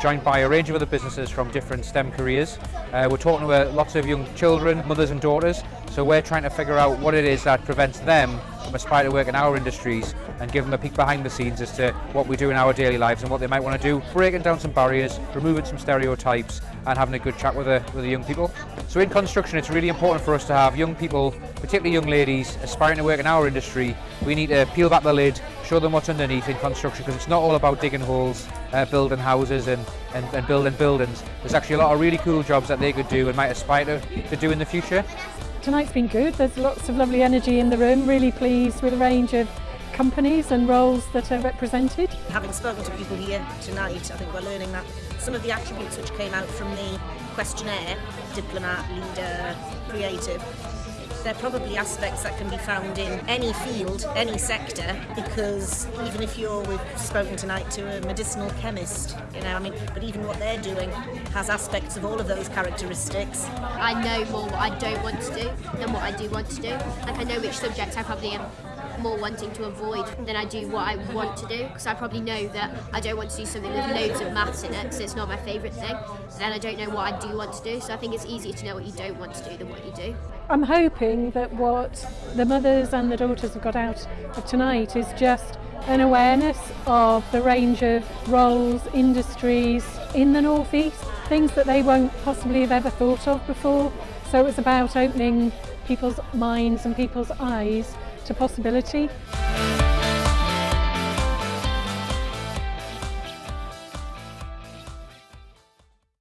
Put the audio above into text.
Joined by a range of other businesses from different STEM careers. Uh, we're talking to lots of young children, mothers and daughters, so we're trying to figure out what it is that prevents them from aspiring to work in our industries and give them a peek behind the scenes as to what we do in our daily lives and what they might want to do, breaking down some barriers, removing some stereotypes and having a good chat with the, with the young people. So in construction it's really important for us to have young people, particularly young ladies, aspiring to work in our industry. We need to peel back the lid show them what's underneath in construction because it's not all about digging holes, uh, building houses and, and, and building buildings. There's actually a lot of really cool jobs that they could do and might aspire to, to do in the future. Tonight's been good. There's lots of lovely energy in the room. Really pleased with the range of companies and roles that are represented. Having spoken to people here tonight, I think we're learning that some of the attributes which came out from the questionnaire, diplomat, leader, creative, they're probably aspects that can be found in any field, any sector, because even if you're, we've spoken tonight to a medicinal chemist, you know, I mean, but even what they're doing has aspects of all of those characteristics. I know more what I don't want to do than what I do want to do. Like I know which subjects I probably am more wanting to avoid than I do what I want to do because I probably know that I don't want to do something with loads of maths in it because it's not my favourite thing then I don't know what I do want to do so I think it's easier to know what you don't want to do than what you do. I'm hoping that what the mothers and the daughters have got out of tonight is just an awareness of the range of roles, industries in the North East, things that they won't possibly have ever thought of before. So it's about opening people's minds and people's eyes to possibility.